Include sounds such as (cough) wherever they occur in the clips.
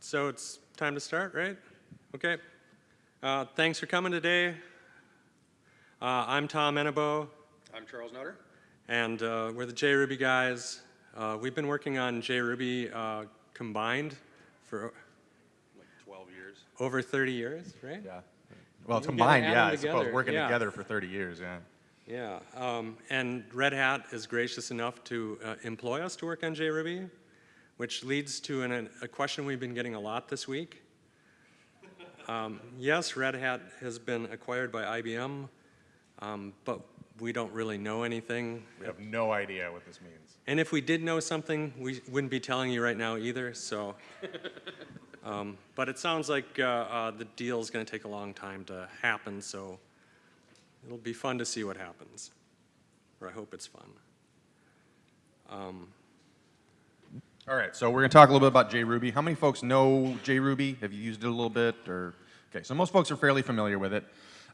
So it's time to start, right? Okay. Uh, Thanks for coming today. Uh, I'm Tom Enebo, I'm Charles Nutter. and uh, we're the JRuby guys. Uh, We've been working on JRuby uh, combined for Like 12 years. over 30 years, right? Yeah. Well, You gotta combined, yeah, them I suppose, working yeah. together for 30 years, yeah. Yeah, um, and Red Hat is gracious enough to uh, employ us to work on JRuby, which leads to an, a question we've been getting a lot this week. Um, yes, Red Hat has been acquired by IBM, um, but we don't really know anything. We have no idea what this means. And if we did know something, we wouldn't be telling you right now either, so. (laughs) Um, but it sounds like uh, uh, the deal's gonna take a long time to happen, so it'll be fun to see what happens. Or I hope it's fun. Um, All right, so we're going to talk a little bit about JRuby. How many folks know JRuby? Have you used it a little bit, or? Okay, so most folks are fairly familiar with it.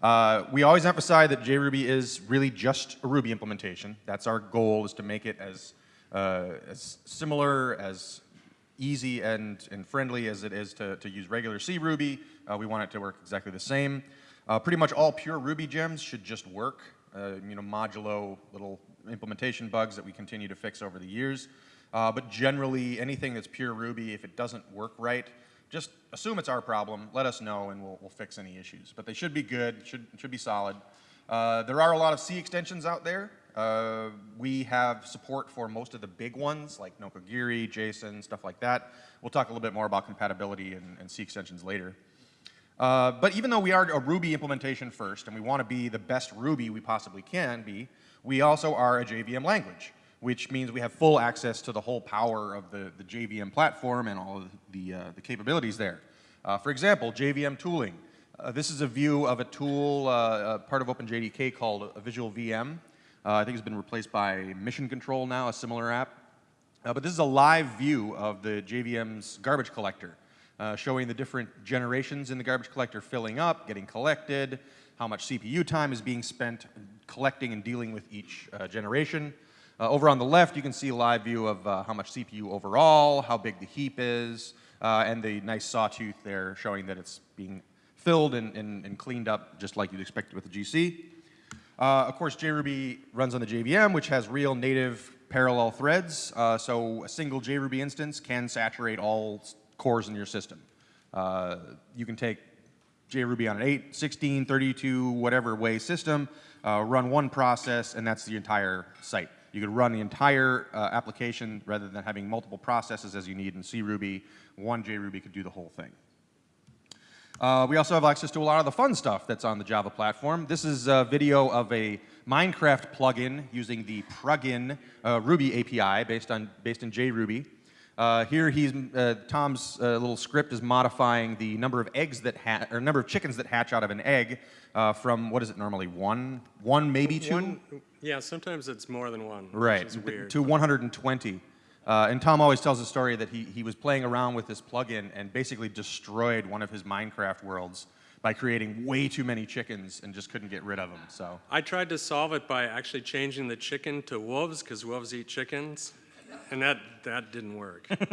Uh, we always emphasize that JRuby is really just a Ruby implementation. That's our goal, is to make it as, uh, as similar, as easy and, and friendly as it is to, to use regular C Ruby. Uh, we want it to work exactly the same. Uh, pretty much all pure Ruby gems should just work. Uh, you know, modulo little implementation bugs that we continue to fix over the years. Uh, but generally, anything that's pure Ruby, if it doesn't work right, just assume it's our problem, let us know, and we'll, we'll fix any issues. But they should be good, should, should be solid. Uh, there are a lot of C extensions out there. Uh, we have support for most of the big ones, like Nokogiri, JSON, stuff like that. We'll talk a little bit more about compatibility and, and C extensions later. Uh, but even though we are a Ruby implementation first, and we want to be the best Ruby we possibly can be, we also are a JVM language, which means we have full access to the whole power of the, the JVM platform and all of the, uh, the capabilities there. Uh, for example, JVM tooling. Uh, this is a view of a tool, uh, uh, part of OpenJDK called a Visual VM. Uh, I think it's been replaced by Mission Control now, a similar app. But this is a live view of the JVM's garbage collector, showing the different generations in the garbage collector filling up, getting collected, how much CPU time is being spent collecting and dealing with each generation. Uh, over on the left, you can see a live view of uh, how much CPU overall, how big the heap is, uh, and the nice sawtooth there showing that it's being filled and, and, and cleaned up just like you'd expect with the GC. Uh, of course, JRuby runs on the JVM, which has real native parallel threads. Uh, so a single JRuby instance can saturate all cores in your system. Uh, you can take JRuby on an 8, 16, 32, whatever way system, run one process, and that's the entire site. You could run the entire uh, application rather than having multiple processes as you need in CRuby. One JRuby could do the whole thing. Uh, we also have access to a lot of the fun stuff that's on the Java platform. This is a video of a Minecraft plugin using the Purugin uh, Ruby API based on based in JRuby. Uh, here, he's uh, Tom's uh, little script is modifying the number of eggs that ha- or number of chickens that hatch out of an egg uh, from what is it normally one, one maybe two, One, yeah, sometimes it's more than one, right, weird. to 120. Uh, and Tom always tells a story that he, he was playing around with this plugin and basically destroyed one of his Minecraft worlds by creating way too many chickens and just couldn't get rid of them. So I tried to solve it by actually changing the chicken to wolves, because wolves eat chickens, and that, that didn't work. (laughs) All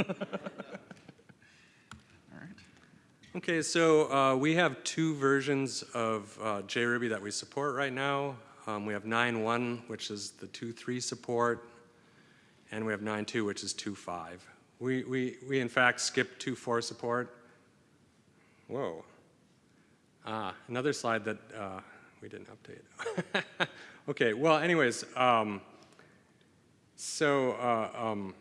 right. Okay, so uh, we have two versions of uh, JRuby that we support right now. Um, we have 9.1, which is the 2.3 support, and we have 9.2, which is 2.5. We, we, we in fact skipped 2.4 support. Whoa. Ah, another slide that uh, we didn't update. (laughs) okay, well, anyways, um, so uh, um,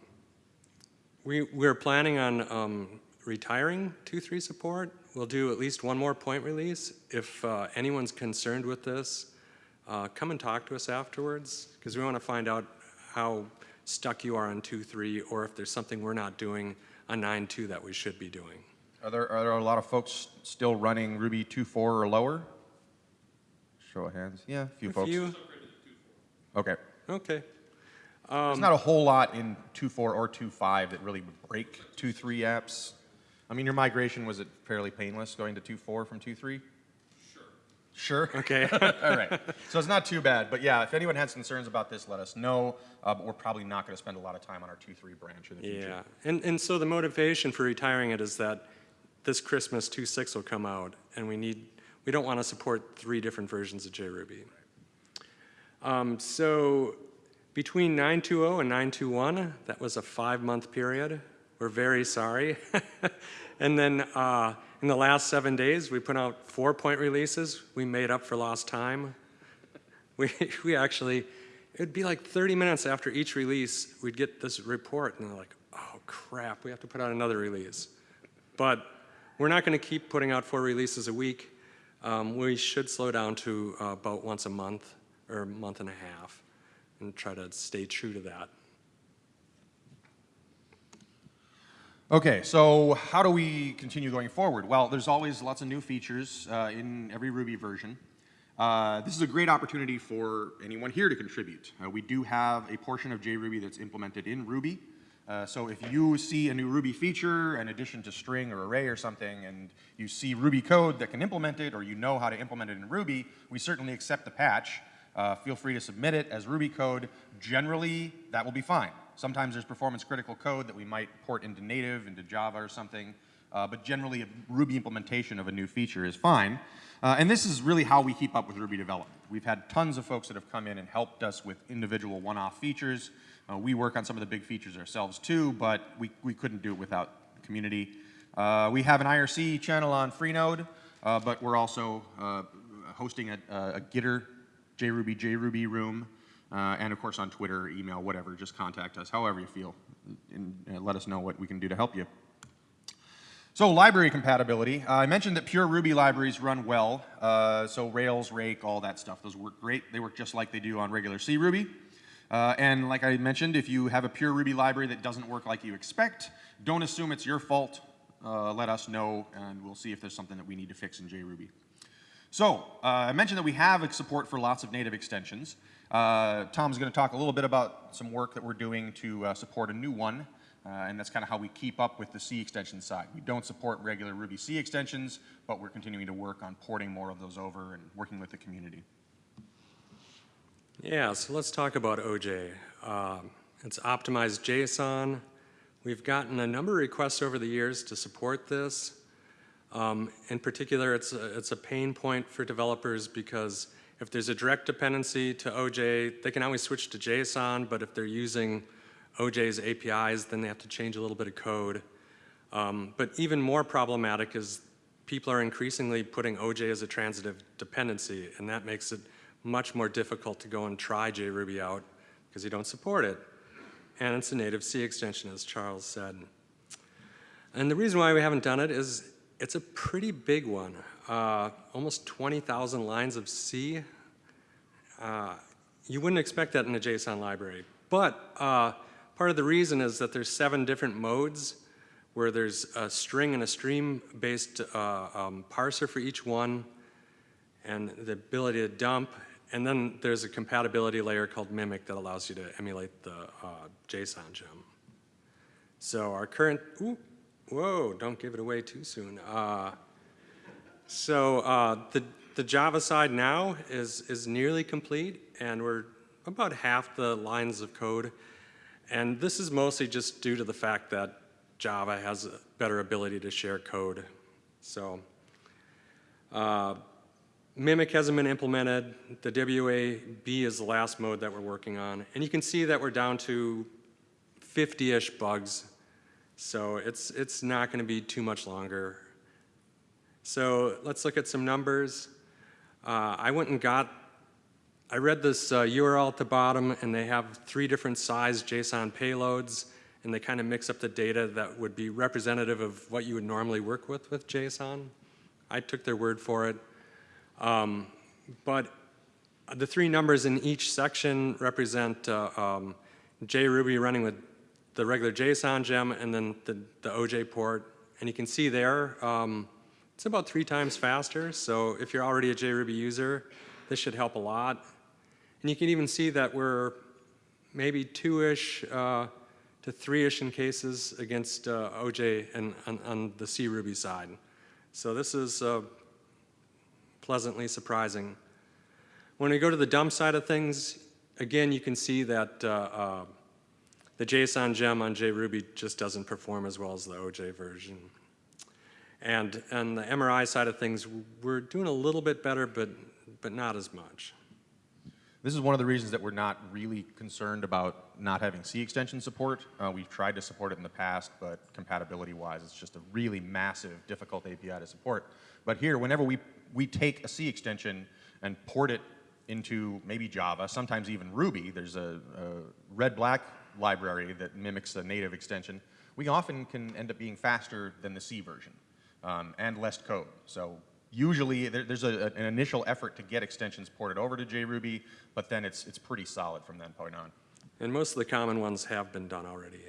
we, we're planning on um, retiring 2.3 support. We'll do at least one more point release. If uh, anyone's concerned with this, uh, come and talk to us afterwards, because we want to find out how stuck you are on 2-3 or if there's something we're not doing on 9.2 that we should be doing. are there, are there a lot of folks still running Ruby 2.4 or lower? Show of hands. Yeah, a few A folks. few? Okay. Okay. There's not a whole lot in 2.4 or 2.5 that really would break 2.3 apps. I mean, your migration, was it fairly painless going to 2.4 from 2.3? Sure. (laughs) Okay. (laughs) All right. So it's not too bad, but yeah, if anyone has concerns about this, let us know. Uh, but we're probably not going to spend a lot of time on our 2.3 branch in the future. Yeah, and, and so the motivation for retiring it is that this Christmas 2.6 will come out, and we need, we don't want to support three different versions of JRuby. Um, so between 9.2.0 and 9.2.1, that was a five-month period. We're very sorry. (laughs) and then uh, in the last seven days, we put out four-point releases. We made up for lost time. We, (laughs) we actually, it'd be like 30 minutes after each release, we'd get this report, and they're like, oh crap, we have to put out another release. But we're not going to keep putting out four releases a week. Um, we should slow down to uh, about once a month or a month and a half and try to stay true to that. Okay, so how do we continue going forward? Well, there's always lots of new features uh, in every Ruby version. Uh, this is a great opportunity for anyone here to contribute. Uh, we do have a portion of JRuby that's implemented in Ruby. Uh, so if you see a new Ruby feature, an addition to string or array or something, and you see Ruby code that can implement it, or you know how to implement it in Ruby, we certainly accept the patch. Uh, feel free to submit it as Ruby code. Generally, that will be fine. Sometimes there's performance critical code that we might port into native, into Java or something. Uh, but generally, a Ruby implementation of a new feature is fine. Uh, and this is really how we keep up with Ruby development. We've had tons of folks that have come in and helped us with individual one-off features. Uh, we work on some of the big features ourselves too, but we, we couldn't do it without the community. Uh, we have an IRC channel on Freenode, uh, but we're also uh, hosting a, a Gitter JRuby, JRuby room, uh, and of course on Twitter, email, whatever. Just contact us, however you feel, and uh, let us know what we can do to help you. So library compatibility. Uh, I mentioned that pure Ruby libraries run well. Uh, so Rails, Rake, all that stuff. Those work great. They work just like they do on regular C Ruby. Uh, and like I mentioned, if you have a pure Ruby library that doesn't work like you expect, don't assume it's your fault. Uh, let us know, and we'll see if there's something that we need to fix in JRuby. So, uh, I mentioned that we have support for lots of native extensions. Uh, Tom's going to talk a little bit about some work that we're doing to uh, support a new one, uh, and that's kind of how we keep up with the C extension side. We don't support regular Ruby C extensions, but we're continuing to work on porting more of those over and working with the community. Yeah, so let's talk about OJ. Um, it's optimized JSON. We've gotten a number of requests over the years to support this. Um, in particular, it's a, it's a pain point for developers because if there's a direct dependency to OJ, they can always switch to JSON, but if they're using OJ's APIs, then they have to change a little bit of code. Um, but even more problematic is people are increasingly putting OJ as a transitive dependency, and that makes it much more difficult to go and try JRuby out because you don't support it. And it's a native C extension, as Charles said. And the reason why we haven't done it is it's a pretty big one, uh, almost 20,000 lines of C. Uh, you wouldn't expect that in a JSON library. But uh, part of the reason is that there's seven different modes where there's a string and a stream-based uh, um, parser for each one, and the ability to dump, and then there's a compatibility layer called Mimic that allows you to emulate the uh, JSON gem. So our current, ooh, whoa, don't give it away too soon. So uh, the, the Java side now is, is nearly complete, and we're about half the lines of code. And this is mostly just due to the fact that Java has a better ability to share code. So uh, Mimic hasn't been implemented. The WAB is the last mode that we're working on. And you can see that we're down to 50-ish bugs. So it's, it's not going to be too much longer. So let's look at some numbers. Uh, I went and got, I read this uh, URL at the bottom, and they have three different size JSON payloads, and they kind of mix up the data that would be representative of what you would normally work with with JSON. I took their word for it. Um, but the three numbers in each section represent uh, um, JRuby running with the regular JSON gem and then the, the OJ port. And you can see there, um, it's about three times faster. So if you're already a JRuby user, this should help a lot. And you can even see that we're maybe two-ish uh, to three-ish in cases against uh, OJ and on, on the C Ruby side. So this is uh, pleasantly surprising. When we go to the dump side of things, again, you can see that uh, uh, the JSON gem on JRuby just doesn't perform as well as the OJ version. And on the MRI side of things, we're doing a little bit better, but, but not as much. This is one of the reasons that we're not really concerned about not having C extension support. Uh, we've tried to support it in the past, but compatibility-wise, it's just a really massive, difficult API to support. But here, whenever we, we take a C extension and port it into maybe Java, sometimes even Ruby, there's a, a red-black library that mimics a native extension, we often can end up being faster than the C version um, and less code. So usually there, there's a, an initial effort to get extensions ported over to JRuby, but then it's, it's pretty solid from that point on. And most of the common ones have been done already.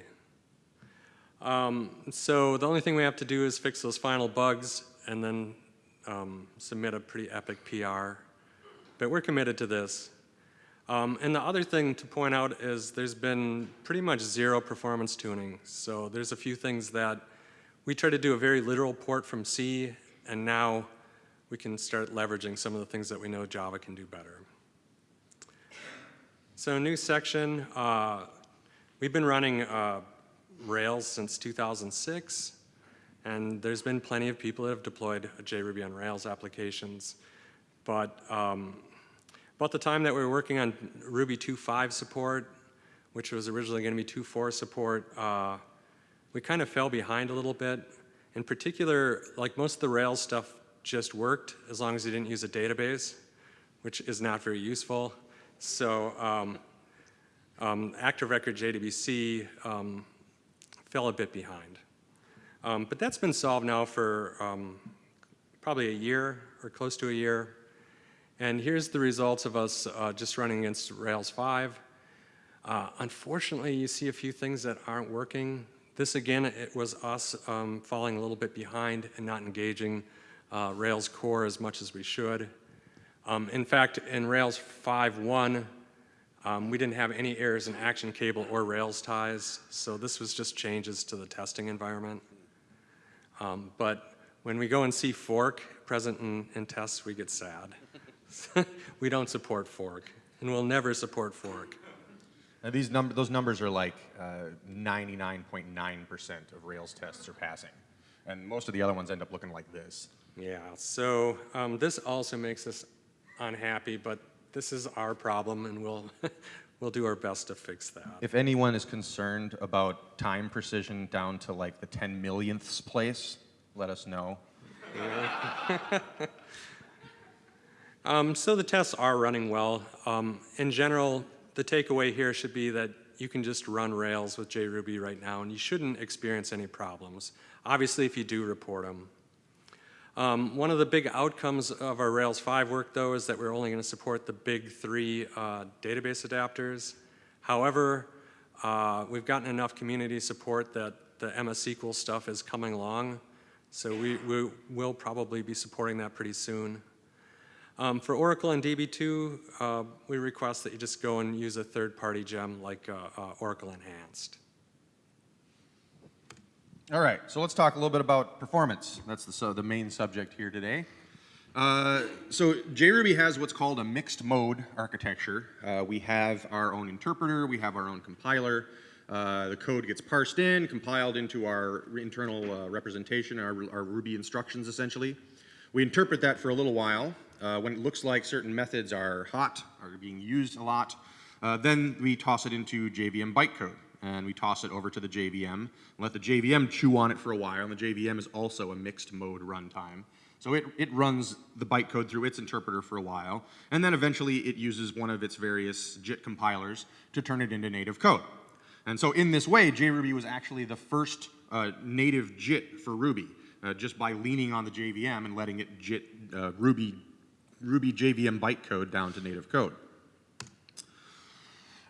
Um, so the only thing we have to do is fix those final bugs and then um, submit a pretty epic PR. But we're committed to this. Um, and the other thing to point out is there's been pretty much zero performance tuning. So there's a few things that we try to do a very literal port from C, and now we can start leveraging some of the things that we know Java can do better. So new section, uh, we've been running uh, Rails since 2006, and there's been plenty of people that have deployed JRuby on Rails applications. But um, about the time that we were working on Ruby 2.5 support, which was originally going to be 2.4 support, uh, we kind of fell behind a little bit. In particular, like most of the Rails stuff just worked as long as you didn't use a database, which is not very useful. So um, um, Active Record JDBC um, fell a bit behind. Um, but that's been solved now for um, probably a year or close to a year. And here's the results of us uh, just running against Rails 5. Uh, unfortunately, you see a few things that aren't working. This again, it was us um, falling a little bit behind and not engaging uh, Rails core as much as we should. Um, in fact, in Rails 5.1, um, we didn't have any errors in action cable or Railties, so this was just changes to the testing environment. Um, but when we go and see fork present in, in tests, we get sad. (laughs) we don't support fork, and we'll never support fork. Now these num those numbers are like 99.9% uh, of Rails tests are passing. And most of the other ones end up looking like this. Yeah, so um, this also makes us unhappy, but this is our problem, and we'll, (laughs) we'll do our best to fix that. If anyone is concerned about time precision down to like the 10 millionths place, let us know. (laughs) um, so the tests are running well. Um, in general, the takeaway here should be that you can just run Rails with JRuby right now, and you shouldn't experience any problems. Obviously, if you do, report them. Um, one of the big outcomes of our Rails 5 work, though, is that we're only going to support the big three uh, database adapters. However, uh, we've gotten enough community support that the MS SQL stuff is coming along, so we, we will probably be supporting that pretty soon. Um, for Oracle and DB2, uh, we request that you just go and use a third-party gem like uh, uh, Oracle Enhanced. All right, so let's talk a little bit about performance. That's the, so the main subject here today. Uh, so JRuby has what's called a mixed mode architecture. Uh, we have our own interpreter, we have our own compiler. Uh, the code gets parsed in, compiled into our internal uh, representation, our, our, Ruby instructions essentially. We interpret that for a little while. Uh, when it looks like certain methods are hot, are being used a lot, uh, then we toss it into JVM bytecode and we toss it over to the JVM, and let the JVM chew on it for a while, and the JVM is also a mixed mode runtime. So it, it runs the bytecode through its interpreter for a while, and then eventually it uses one of its various JIT compilers to turn it into native code. And so in this way, JRuby was actually the first uh, native JIT for Ruby, uh, just by leaning on the JVM and letting it JIT uh, Ruby, Ruby JVM bytecode down to native code.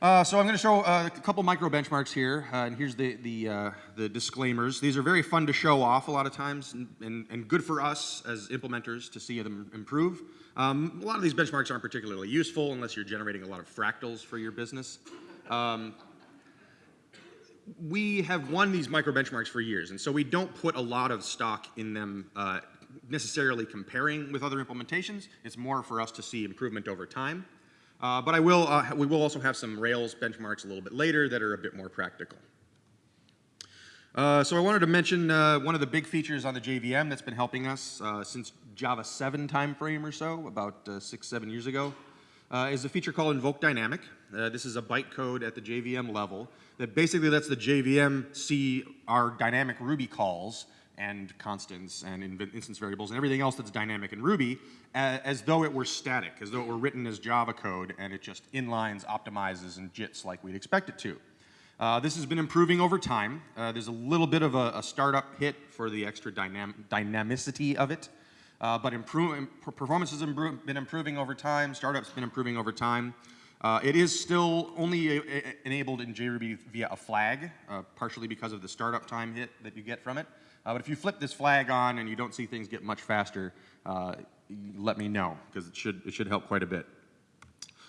Uh, so I'm going to show uh, a couple micro benchmarks here, uh, and here's the, the, uh, the, disclaimers. These are very fun to show off a lot of times, and, and, and good for us as implementers to see them improve. Um, a lot of these benchmarks aren't particularly useful unless you're generating a lot of fractals for your business. Um, we have won these micro benchmarks for years, and so we don't put a lot of stock in them uh, necessarily comparing with other implementations. It's more for us to see improvement over time. Uh, but I will, uh, we will also have some Rails benchmarks a little bit later that are a bit more practical. Uh, so I wanted to mention uh, one of the big features on the JVM that's been helping us uh, since Java 7 timeframe or so, about uh, six, seven years ago, is a feature called Invoke Dynamic. This is a bytecode at the JVM level that basically lets the JVM see our dynamic Ruby calls and constants and instance variables and everything else that's dynamic in Ruby a- as though it were static, as though it were written as Java code and it just inlines, optimizes, and JITs like we'd expect it to. Uh, this has been improving over time. Uh, there's a little bit of a, a startup hit for the extra dynam dynamicity of it, uh, but improve, performance has impro- been improving over time. Startup's been improving over time. Uh, it is still only a, a- enabled in JRuby via a flag, uh, partially because of the startup time hit that you get from it. Uh, but if you flip this flag on and you don't see things get much faster, uh, let me know because it should it should help quite a bit.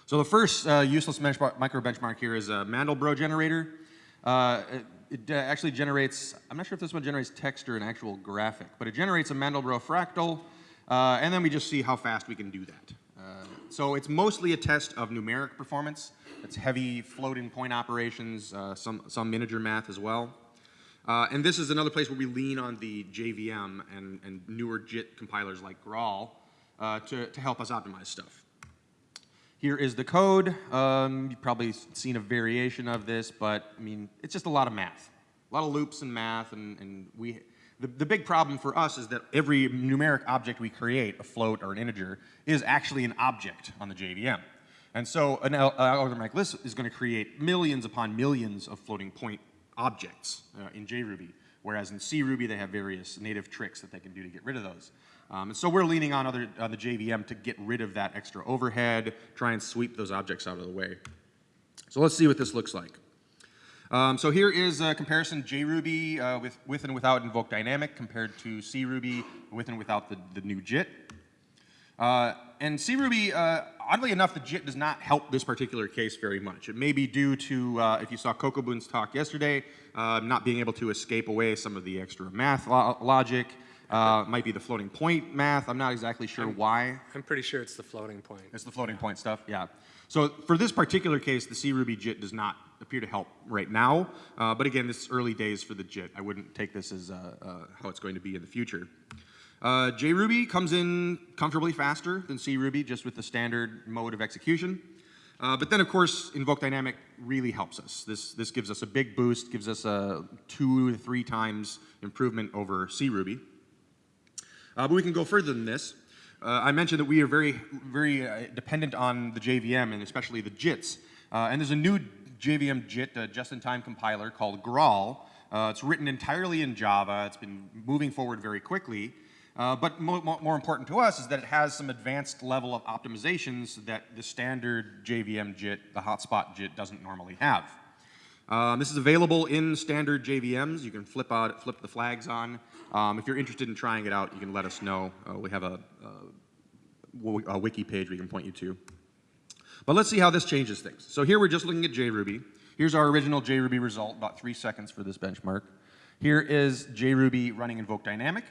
So the first uh, useless micro benchmark here is a Mandelbrot generator. Uh, it it, uh, actually generates, I'm not sure if this one generates text or an actual graphic, but it generates a Mandelbrot fractal, uh, and then we just see how fast we can do that. So it's mostly a test of numeric performance. It's heavy floating point operations, some, some integer math as well. Uh, and this is another place where we lean on the JVM and, and newer JIT compilers like Graal uh, to, to help us optimize stuff. Here is the code. Um, you've probably seen a variation of this, but I mean, it's just a lot of math. A lot of loops and math, and, and we, the, the big problem for us is that every numeric object we create, a float or an integer, is actually an object on the JVM. And so an al- algorithm like this is going to create millions upon millions of floating point objects uh, in JRuby, whereas in CRuby they have various native tricks that they can do to get rid of those. Um, and so we're leaning on, other, on the JVM to get rid of that extra overhead, try and sweep those objects out of the way. So let's see what this looks like. Um, so here is a comparison JRuby uh, with, with and without Invoke Dynamic compared to CRuby with and without the, the new JIT. Uh, and CRuby, uh, oddly enough, the JIT does not help this particular case very much. It may be due to, uh, if you saw Kokubun's talk yesterday, uh, not being able to escape away some of the extra math lo logic. Uh, might be the floating point math. I'm not exactly sure why. I'm pretty sure it's the floating point. It's the floating point stuff, yeah. So for this particular case, the CRuby JIT does not appear to help right now. Uh, but again, this is early days for the JIT. I wouldn't take this as uh, uh, how it's going to be in the future. Uh, JRuby comes in comfortably faster than CRuby, just with the standard mode of execution. Uh, but then, of course, Invoke Dynamic really helps us. This, this gives us a big boost, gives us a two to three times improvement over CRuby. Uh, but we can go further than this. Uh, I mentioned that we are very, very uh, dependent on the JVM and especially the JITs. Uh, and there's a new JVM JIT, a just-in-time compiler called Graal. Uh, it's written entirely in Java. It's been moving forward very quickly. Uh, but mo mo more important to us is that it has some advanced level of optimizations that the standard JVM JIT, the hotspot JIT, doesn't normally have. Um, this is available in standard JVMs. You can flip out, flip the flags on. Um, if you're interested in trying it out, you can let us know. Uh, we have a, a, a wiki page we can point you to. But let's see how this changes things. So here we're just looking at JRuby. Here's our original JRuby result, about three seconds for this benchmark. Here is JRuby running Invoke Dynamic.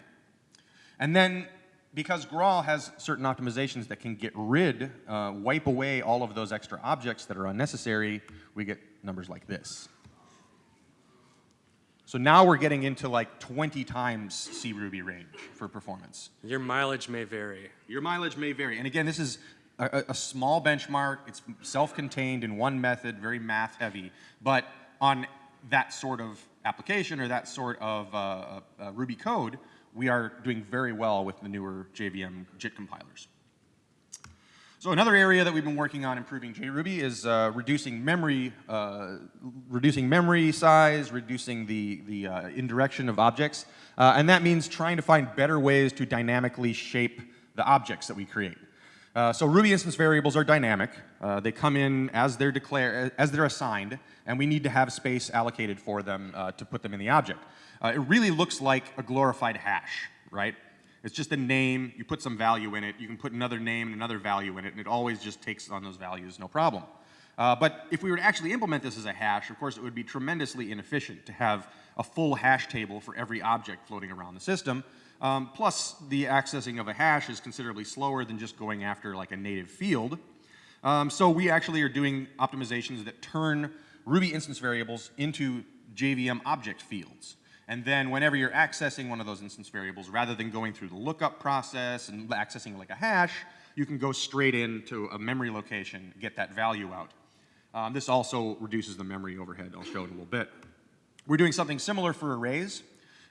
And then, because Graal has certain optimizations that can get rid, uh, wipe away all of those extra objects that are unnecessary, we get numbers like this. So now we're getting into like 20 times CRuby range for performance. Your mileage may vary. Your mileage may vary. And again, this is a, a- a small benchmark. It's self-contained in one method, very math heavy. But on that sort of application or that sort of uh, uh, uh, Ruby code, we are doing very well with the newer JVM JIT compilers. So another area that we've been working on improving JRuby is uh, reducing memory, uh, reducing memory size, reducing the, the uh, indirection of objects. Uh, and that means trying to find better ways to dynamically shape the objects that we create. Uh, so Ruby instance variables are dynamic. Uh, they come in as they're declared, as they're assigned, and we need to have space allocated for them to put them in the object. Uh, it really looks like a glorified hash, right? It's just a name, you put some value in it, you can put another name and another value in it, and it always just takes on those values, no problem. Uh, but if we were to actually implement this as a hash, of course, it would be tremendously inefficient to have a full hash table for every object floating around the system. Um, plus, the accessing of a hash is considerably slower than just going after like a native field. Um, so we actually are doing optimizations that turn Ruby instance variables into JVM object fields. And then whenever you're accessing one of those instance variables, rather than going through the lookup process and accessing like a hash, you can go straight into a memory location, get that value out. Um, this also reduces the memory overhead. I'll show it a little bit. We're doing something similar for arrays.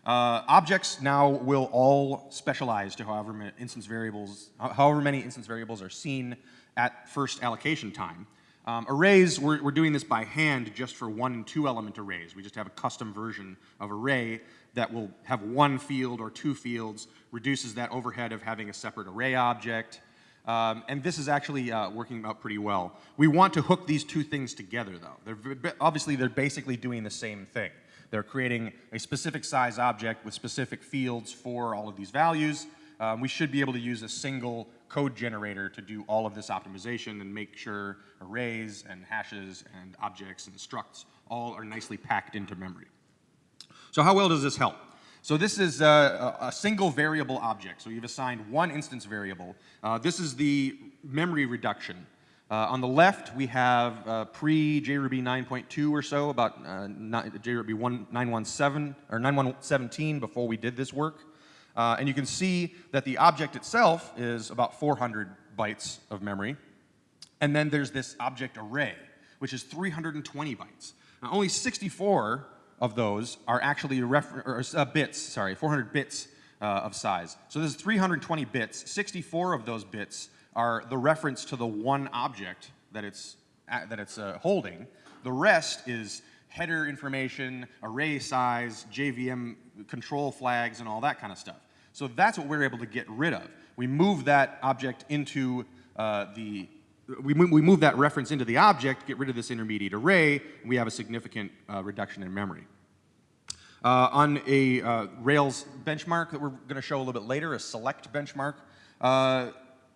Uh, objects now will all specialize to however many instance variables, however many instance variables are seen at first allocation time. Um, arrays, we're, we're doing this by hand just for one and two element arrays. We just have a custom version of array that will have one field or two fields, reduces that overhead of having a separate array object. Um, and this is actually uh, working out pretty well. We want to hook these two things together though. They're, obviously, they're basically doing the same thing. They're creating a specific size object with specific fields for all of these values. Um, we should be able to use a single code generator to do all of this optimization and make sure arrays and hashes and objects and structs all are nicely packed into memory. So how well does this help? So this is a, a single variable object. So you've assigned one instance variable. Uh, this is the memory reduction. Uh, on the left, we have uh, pre-JRuby 9.2 or so, about uh, JRuby 1, 917 or 9117 before we did this work. Uh, and you can see that the object itself is about 400 bytes of memory. And then there's this object array, which is 320 bytes. Now, only 64 of those are actually or, uh, bits, sorry, 400 bits uh, of size. So this is 320 bits. 64 of those bits are the reference to the one object that it's, that it's uh, holding. The rest is header information, array size, JVM control flags, and all that kind of stuff. So that's what we're able to get rid of. We move that object into uh, the, we move, we move that reference into the object, get rid of this intermediate array, we have a significant uh, reduction in memory. Uh, on a uh, Rails benchmark that we're going to show a little bit later, a select benchmark, uh,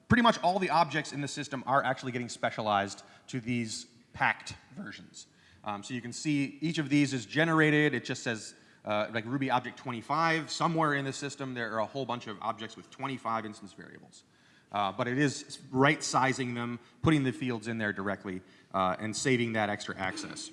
pretty much all the objects in the system are actually getting specialized to these packed versions. Um, so you can see each of these is generated. It just says uh, like Ruby object 25. Somewhere in the system there are a whole bunch of objects with 25 instance variables. Uh, but it is right sizing them, putting the fields in there directly, uh, and saving that extra access.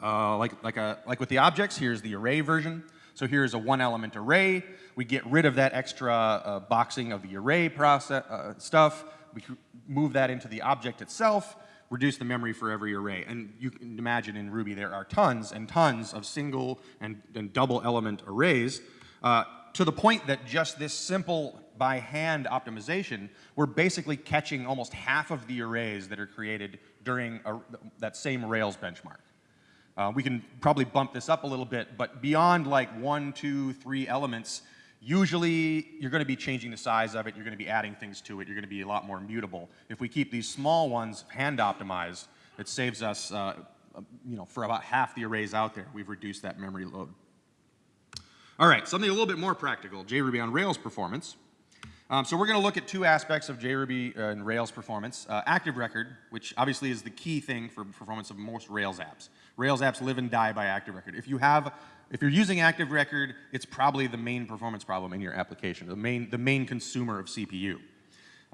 Uh, like, like, a, like with the objects, here's the array version. So here's a one element array. We get rid of that extra uh, boxing of the array process uh, stuff. We move that into the object itself, reduce the memory for every array. And you can imagine in Ruby there are tons and tons of single and, and double element arrays uh, to the point that just this simple by hand optimization, we're basically catching almost half of the arrays that are created during a, that same Rails benchmark. Uh, we can probably bump this up a little bit, but beyond like one, two, three elements, usually you're going to be changing the size of it, you're going to be adding things to it, you're going to be a lot more mutable. If we keep these small ones hand optimized, it saves us, uh, you know, for about half the arrays out there, we've reduced that memory load. All right, something a little bit more practical, JRuby on Rails performance. Um, so we're going to look at two aspects of JRuby uh, and Rails performance. Uh, active record, which obviously is the key thing for performance of most Rails apps. Rails apps live and die by active record. If you have, if you're using active record, it's probably the main performance problem in your application, the main, the main consumer of CPU.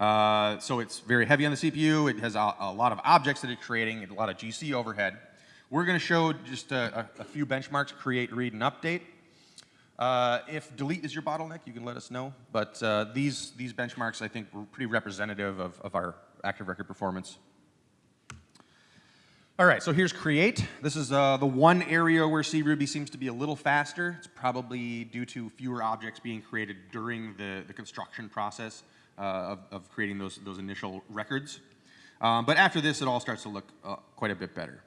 Uh, so it's very heavy on the CPU. It has a, a, lot of objects that it's creating, a lot of GC overhead. We're going to show just a, a, a few benchmarks, create, read, and update. Uh, if delete is your bottleneck, you can let us know. But uh, these, these benchmarks, I think, were pretty representative of, of our active record performance. All right, so here's create. This is uh, the one area where CRuby seems to be a little faster. It's probably due to fewer objects being created during the, the construction process uh, of, of, creating those, those initial records. Um, but after this, it all starts to look uh, quite a bit better.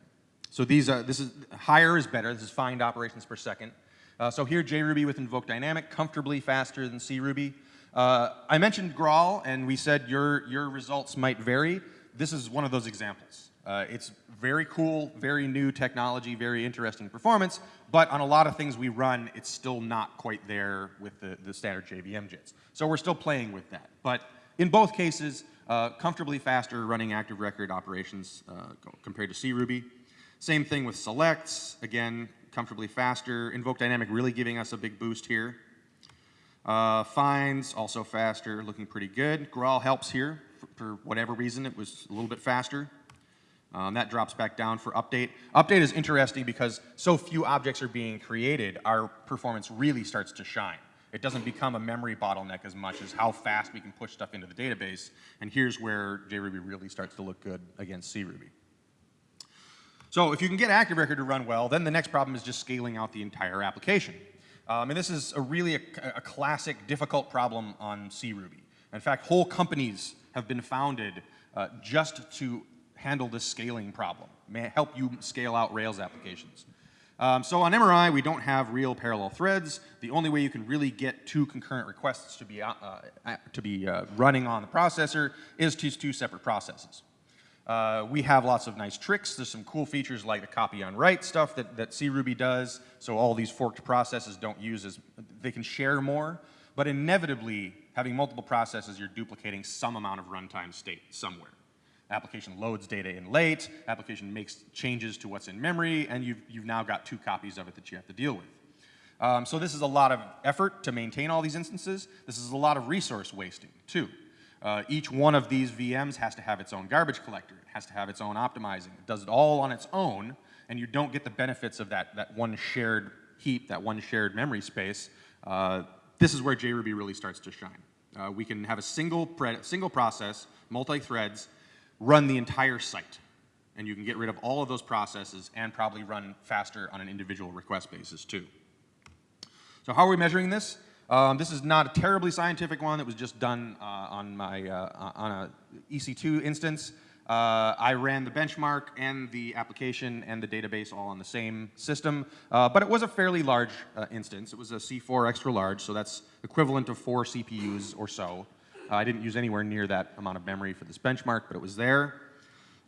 So these, are, this is, higher is better. This is find operations per second. Uh, so here, JRuby with invoke dynamic, comfortably faster than CRuby. Uh, I mentioned Graal, and we said your, your results might vary. This is one of those examples. Uh, it's very cool, very new technology, very interesting performance, but on a lot of things we run, it's still not quite there with the, the standard JVM JITs. So we're still playing with that. But in both cases, uh, comfortably faster running active record operations uh, compared to CRuby. Same thing with selects, again, comfortably faster. Invoke dynamic really giving us a big boost here. Uh, finds, also faster, looking pretty good. Graal helps here. For, for whatever reason, it was a little bit faster. Um, that drops back down for update. Update is interesting because so few objects are being created, our performance really starts to shine. It doesn't become a memory bottleneck as much as how fast we can push stuff into the database. And here's where JRuby really starts to look good against CRuby. So if you can get Active Record to run well, then the next problem is just scaling out the entire application. Um, and this is a really a, a classic difficult problem on CRuby. In fact, whole companies have been founded uh, just to handle this scaling problem, may help you scale out Rails applications. Um, so on MRI, we don't have real parallel threads. The only way you can really get two concurrent requests to be, uh, uh, to be uh, running on the processor is to two separate processes. Uh, we have lots of nice tricks. There's some cool features like the copy on write stuff that, that CRuby does. So all these forked processes don't use as, they can share more. But inevitably, having multiple processes, you're duplicating some amount of runtime state somewhere. Application loads data in late, application makes changes to what's in memory, and you've, you've now got two copies of it that you have to deal with. Um, so this is a lot of effort to maintain all these instances. This is a lot of resource wasting, too. Uh, each one of these VMs has to have its own garbage collector. It has to have its own optimizing. It does it all on its own, and you don't get the benefits of that, that one shared heap, that one shared memory space. Uh, this is where JRuby really starts to shine. Uh, we can have a single, single process, multi-threads, run the entire site. And you can get rid of all of those processes and probably run faster on an individual request basis, too. So how are we measuring this? Um, this is not a terribly scientific one. It was just done uh, on my uh, on a EC2 instance. Uh, I ran the benchmark and the application and the database all on the same system, uh, but it was a fairly large uh, instance. It was a C4 extra large, so that's equivalent to four CPUs or so. I didn't use anywhere near that amount of memory for this benchmark, but it was there.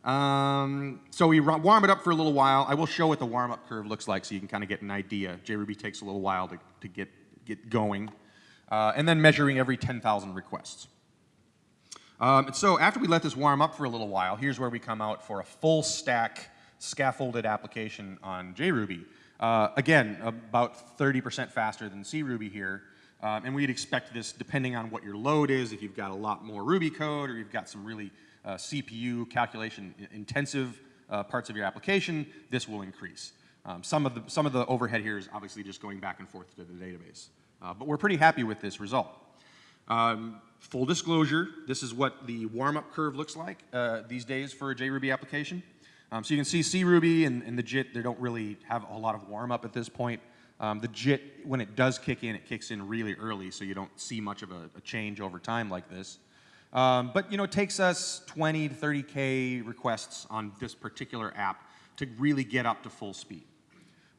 Um, so we warm it up for a little while. I will show what the warm-up curve looks like so you can kind of get an idea. JRuby takes a little while to, to get, get going. Uh, and then measuring every 10,000 requests. Um, and so after we let this warm up for a little while, here's where we come out for a full stack scaffolded application on JRuby. Uh, again, about 30% faster than CRuby here. Um, and we'd expect this depending on what your load is, if you've got a lot more Ruby code or you've got some really uh, CPU calculation intensive uh, parts of your application, this will increase. Um, some, of the, some of the overhead here is obviously just going back and forth to the database. Uh, but we're pretty happy with this result. Um, full disclosure, this is what the warm-up curve looks like uh, these days for a JRuby application. Um, so you can see CRuby and, and the JIT, they don't really have a lot of warm-up at this point. Um, the JIT, when it does kick in, it kicks in really early, so you don't see much of a, a change over time like this. Um, but you know, it takes us 20 to 30K requests on this particular app to really get up to full speed.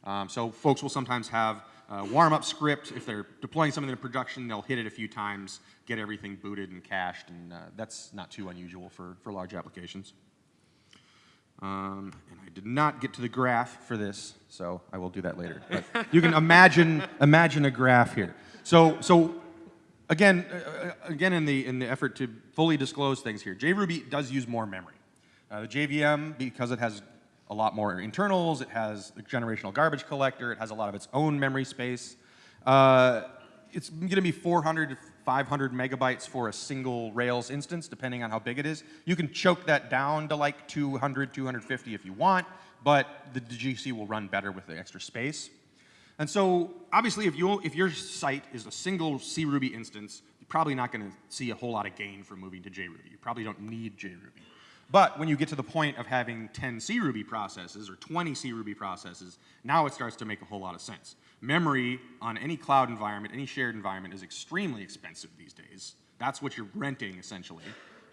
Um, so folks will sometimes have a warm-up script. If they're deploying something to production, they'll hit it a few times, get everything booted and cached, and uh, that's not too unusual for, for large applications. Um, and I did not get to the graph for this, so I will do that later. But you can imagine, (laughs) imagine a graph here. So, so again, uh, uh, again in the, in the effort to fully disclose things here, JRuby does use more memory. Uh, the JVM, because it has a lot more internals, it has a generational garbage collector, it has a lot of its own memory space. Uh, it's going to be 400 to 500 megabytes for a single Rails instance, depending on how big it is. You can choke that down to like 200, 250 if you want, but the GC will run better with the extra space. And so, obviously, if, you, if your site is a single CRuby instance, you're probably not going to see a whole lot of gain from moving to JRuby. You probably don't need JRuby. But when you get to the point of having 10 CRuby processes or 20 CRuby processes, now it starts to make a whole lot of sense. Memory on any cloud environment, any shared environment, is extremely expensive these days. That's what you're renting, essentially.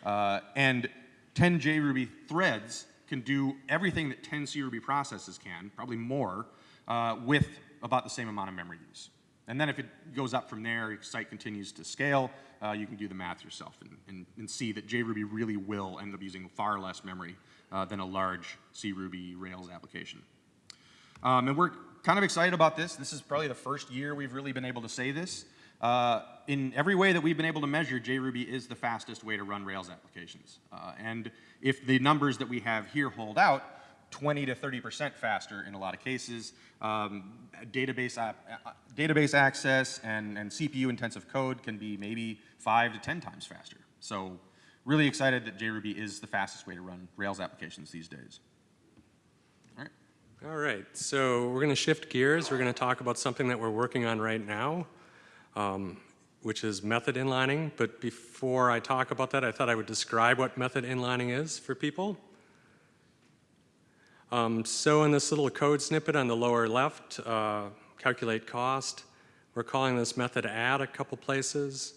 Uh, and 10 JRuby threads can do everything that 10 CRuby processes can, probably more, uh, with about the same amount of memory use. And then if it goes up from there, your site continues to scale, uh, you can do the math yourself and, and, and, see that JRuby really will end up using far less memory uh, than a large CRuby Rails application. Um, and we're kind of excited about this. This is probably the first year we've really been able to say this. Uh, in every way that we've been able to measure, JRuby is the fastest way to run Rails applications. Uh, and if the numbers that we have here hold out, 20 to 30% faster in a lot of cases. Um, database, uh, database access and, and CPU intensive code can be maybe five to 10 times faster. So really excited that JRuby is the fastest way to run Rails applications these days. All right. All right, so we're going to shift gears. We're going to talk about something that we're working on right now, um, which is method inlining. But before I talk about that, I thought I would describe what method inlining is for people. Um, so in this little code snippet on the lower left, uh, calculate cost, we're calling this method add a couple places.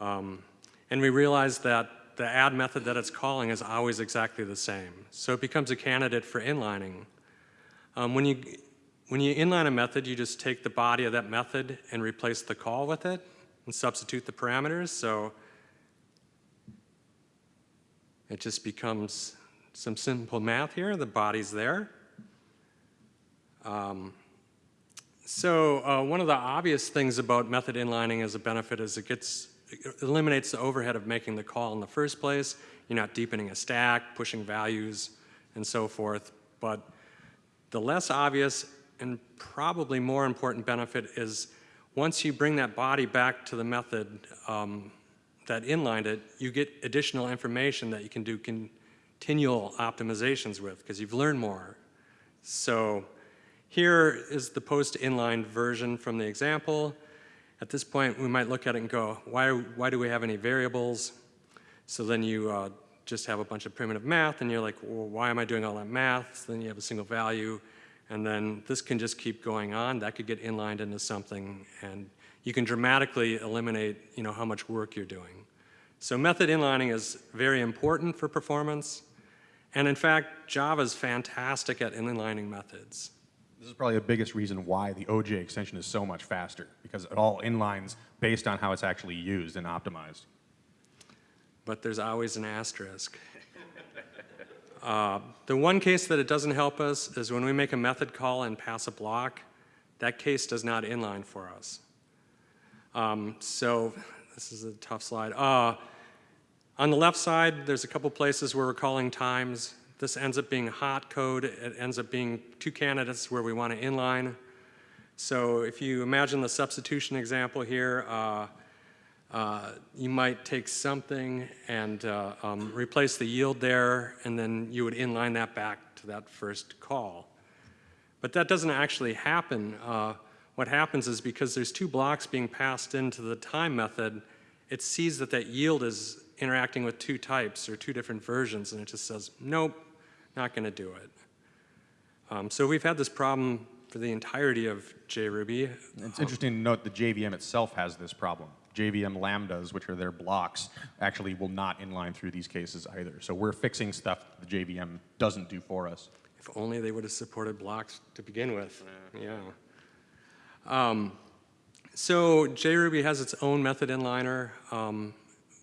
Um, and we realize that the add method that it's calling is always exactly the same. So it becomes a candidate for inlining. Um, when, you, when you inline a method, you just take the body of that method and replace the call with it and substitute the parameters. So it just becomes some simple math here. The body's there. Um, so uh, one of the obvious things about method inlining as a benefit is it gets it eliminates the overhead of making the call in the first place. You're not deepening a stack, pushing values, and so forth. But the less obvious and probably more important benefit is once you bring that body back to the method um, that inlined it, you get additional information that you can do continual optimizations with because you've learned more. So here is the post-inlined version from the example. At this point, we might look at it and go, why, why do we have any variables? So then you uh, just have a bunch of primitive math, and you're like, well, why am I doing all that math? So then you have a single value, and then this can just keep going on. That could get inlined into something, and you can dramatically eliminate you know, how much work you're doing. So method inlining is very important for performance, and in fact, Java is fantastic at inlining methods. This is probably the biggest reason why the OJ extension is so much faster, because it all inlines based on how it's actually used and optimized. But there's always an asterisk. (laughs) Uh, the one case that it doesn't help us is when we make a method call and pass a block, that case does not inline for us. Um, so this is a tough slide. Uh, on the left side, there's a couple places where we're calling times. This ends up being hot code. It ends up being two candidates where we want to inline. So if you imagine the substitution example here, uh, uh, you might take something and uh, um, replace the yield there, and then you would inline that back to that first call. But that doesn't actually happen. Uh, what happens is because there's two blocks being passed into the time method, it sees that that yield is interacting with two types or two different versions, and it just says, nope, not going to do it. Um, so we've had this problem for the entirety of JRuby. It's interesting to note the JVM itself has this problem. JVM lambdas, which are their blocks, actually will not inline through these cases either. So we're fixing stuff the JVM doesn't do for us. If only they would have supported blocks to begin with. Yeah. Um, so JRuby has its own method inliner. Um,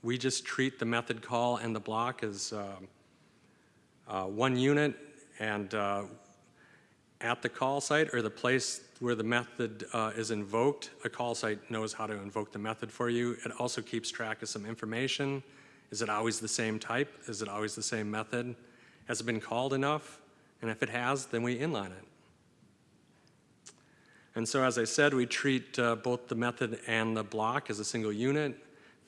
we just treat the method call and the block as uh, uh, one unit and uh, at the call site or the place where the method uh, is invoked, a call site knows how to invoke the method for you. It also keeps track of some information. Is it always the same type? Is it always the same method? Has it been called enough? And if it has, then we inline it. And so as I said, we treat uh, both the method and the block as a single unit.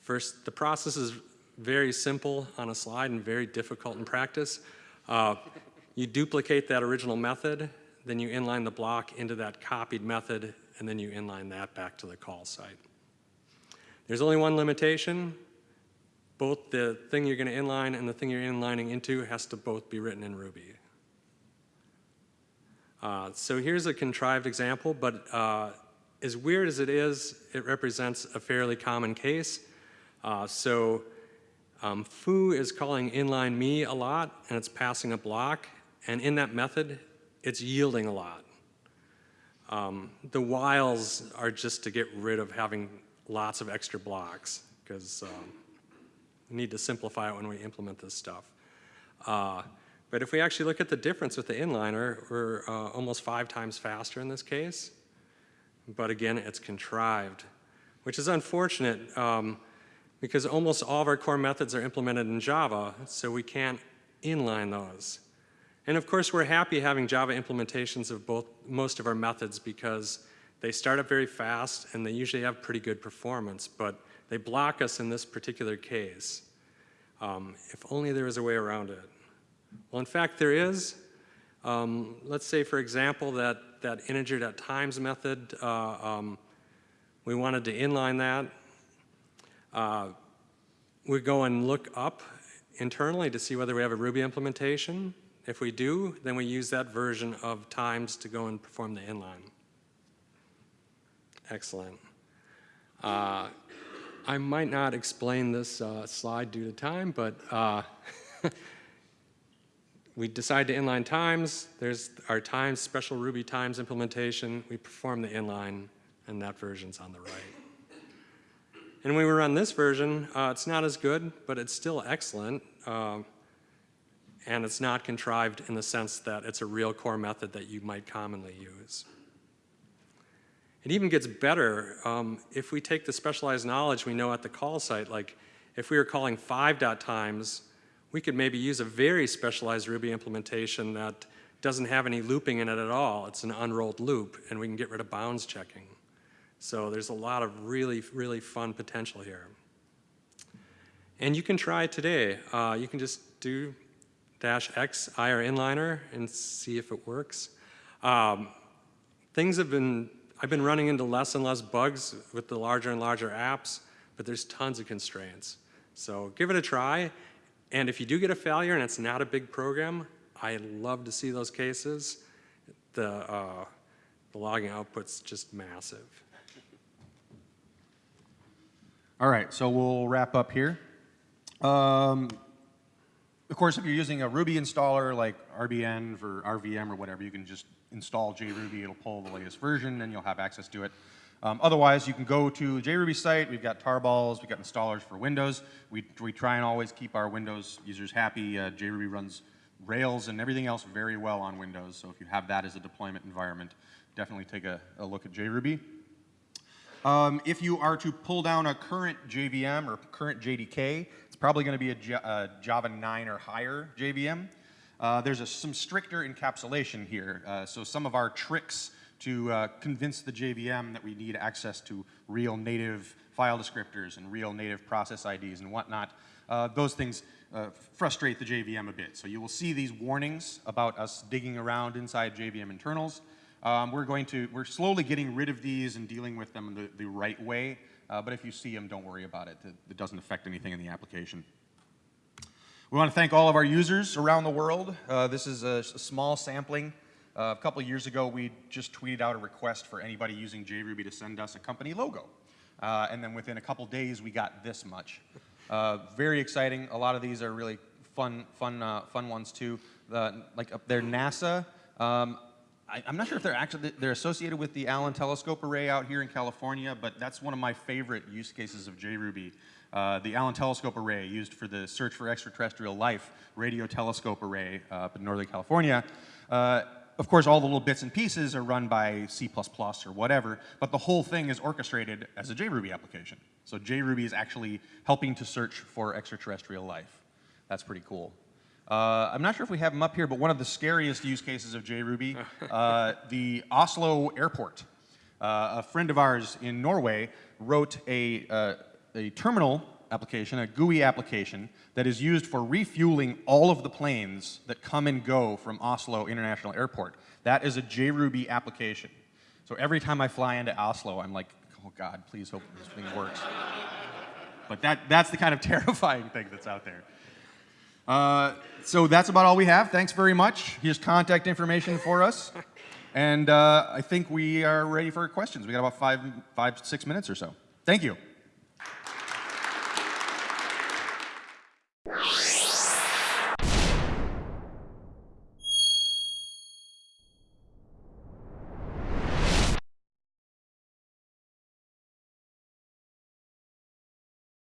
First, the process is very simple on a slide and very difficult in practice. Uh, you duplicate that original method, then you inline the block into that copied method, and then you inline that back to the call site. There's only one limitation. Both the thing you're going to inline and the thing you're inlining into has to both be written in Ruby. Uh, so here's a contrived example, but uh, as weird as it is, it represents a fairly common case. Uh, so um, foo is calling inline me a lot, and it's passing a block. And in that method, it's yielding a lot. Um, the whiles are just to get rid of having lots of extra blocks, because um, we need to simplify it when we implement this stuff. Uh, But if we actually look at the difference with the inliner, we're uh, almost five times faster in this case. But again, it's contrived, which is unfortunate um, because almost all of our core methods are implemented in Java, so we can't inline those. And of course, we're happy having Java implementations of both most of our methods because they start up very fast and they usually have pretty good performance, but they block us in this particular case. Um, if only there was a way around it. Well, in fact, there is. Um, let's say, for example, that, that integer.times method, uh, um, we wanted to inline that. Uh, we go and look up internally to see whether we have a Ruby implementation. If we do, then we use that version of times to go and perform the inline. Excellent. Uh, I might not explain this uh, slide due to time, but uh, (laughs) we decide to inline times. There's our times, special Ruby times implementation. We perform the inline, and that version's on the right. And when we run this version, uh, it's not as good, but it's still excellent. Uh, and it's not contrived in the sense that it's a real core method that you might commonly use. It even gets better um, if we take the specialized knowledge we know at the call site, like if we were calling five dot times, we could maybe use a very specialized Ruby implementation that doesn't have any looping in it at all. It's an unrolled loop, and we can get rid of bounds checking. So there's a lot of really, really fun potential here. And you can try today. Uh, you can just do dash X IR inliner and see if it works. Um, things have been, I've been running into less and less bugs with the larger and larger apps, but there's tons of constraints. So give it a try. And if you do get a failure and it's not a big program, I love to see those cases. The, uh, the logging output's just massive. All right, so we'll wrap up here. Um, of course, if you're using a Ruby installer like RBN or RVM or whatever, you can just install JRuby. It'll pull the latest version, and you'll have access to it. Um, otherwise, you can go to the JRuby site. We've got tarballs. We've got installers for Windows. We, we try and always keep our Windows users happy. Uh, JRuby runs Rails and everything else very well on Windows. So if you have that as a deployment environment, definitely take a, a look at JRuby. Um, if you are to pull down a current JVM or current JDK, it's probably going to be a, J a Java 9 or higher JVM. Uh, there's a, some stricter encapsulation here. Uh, so some of our tricks to uh, convince the JVM that we need access to real native file descriptors and real native process IDs and whatnot, uh, those things uh, frustrate the JVM a bit. So you will see these warnings about us digging around inside JVM internals. Um, we're going to, we're slowly getting rid of these and dealing with them the, the right way. Uh, but if you see them, don't worry about it. it. Doesn't affect anything in the application. We want to thank all of our users around the world. Uh, this is a, a small sampling. Uh, a couple years ago, we just tweeted out a request for anybody using JRuby to send us a company logo. Uh, and then within a couple days, we got this much. Uh, very exciting. A lot of these are really fun, fun, uh, fun ones too. like up there, NASA. Um, I, am not sure if they're actually they're associated with the Allen Telescope Array out here in California, but that's one of my favorite use cases of JRuby. Uh, the Allen Telescope Array used for the search for extraterrestrial life radio telescope array uh, up in Northern California. Uh, of course, all the little bits and pieces are run by C++ or whatever, but the whole thing is orchestrated as a JRuby application. So JRuby is actually helping to search for extraterrestrial life. That's pretty cool. Uh, I'm not sure if we have them up here, but one of the scariest use cases of JRuby, (laughs) uh, the Oslo airport. Uh, a friend of ours in Norway wrote a, uh, a terminal application, a GUI application, that is used for refueling all of the planes that come and go from Oslo International Airport. That is a JRuby application. So every time I fly into Oslo, I'm like, oh God, please hope this thing works. (laughs) but that, that's the kind of (laughs) terrifying thing that's out there. Uh, so that's about all we have. Thanks very much. Here's contact information for us. And uh, I think we are ready for questions. We got about five, five, six minutes or so. Thank you.